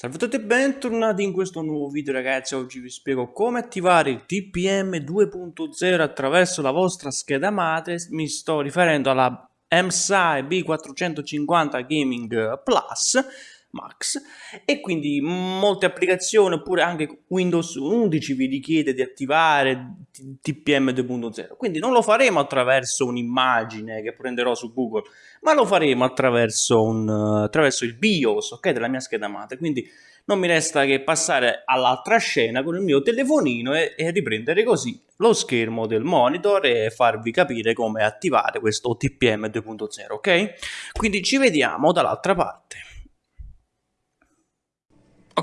Salve a tutti e bentornati in questo nuovo video ragazzi, oggi vi spiego come attivare il TPM 2.0 attraverso la vostra scheda madre, mi sto riferendo alla MSI B450 Gaming Plus Max. E quindi molte applicazioni oppure anche Windows 11 vi richiede di attivare TPM 2.0 quindi non lo faremo attraverso un'immagine che prenderò su Google ma lo faremo attraverso, un, attraverso il BIOS okay, della mia scheda madre quindi non mi resta che passare all'altra scena con il mio telefonino e, e riprendere così lo schermo del monitor e farvi capire come attivare questo TPM 2.0 ok? Quindi ci vediamo dall'altra parte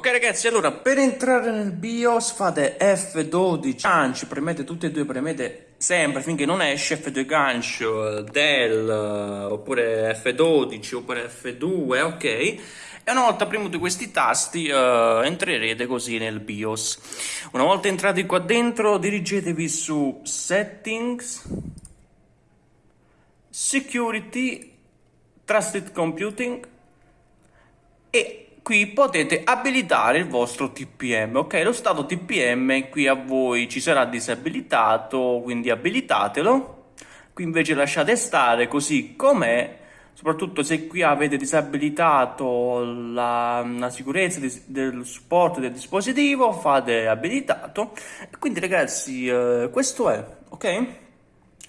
Ok ragazzi, allora per entrare nel BIOS fate F12 gancio, premete tutte e due, premete sempre finché non esce F2 gancio, del, oppure F12, oppure F2, ok? E una volta premuti questi tasti uh, entrerete così nel BIOS. Una volta entrati qua dentro dirigetevi su Settings, Security, Trusted Computing e qui potete abilitare il vostro TPM, ok? Lo stato TPM qui a voi ci sarà disabilitato, quindi abilitatelo. Qui invece lasciate stare così com'è, soprattutto se qui avete disabilitato la, la sicurezza di, del supporto del dispositivo, fate abilitato. Quindi ragazzi, eh, questo è, ok?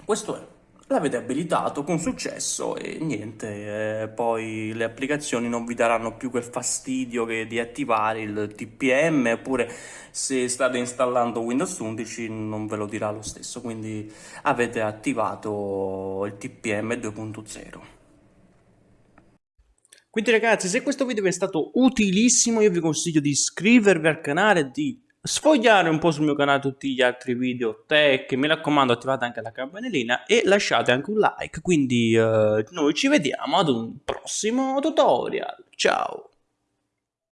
Questo è l'avete abilitato con successo e niente, eh, poi le applicazioni non vi daranno più quel fastidio che di attivare il TPM oppure se state installando Windows 11 non ve lo dirà lo stesso, quindi avete attivato il TPM 2.0. Quindi ragazzi, se questo video vi è stato utilissimo, io vi consiglio di iscrivervi al canale di sfogliare un po' sul mio canale tutti gli altri video tech, mi raccomando attivate anche la campanellina e lasciate anche un like, quindi uh, noi ci vediamo ad un prossimo tutorial, ciao!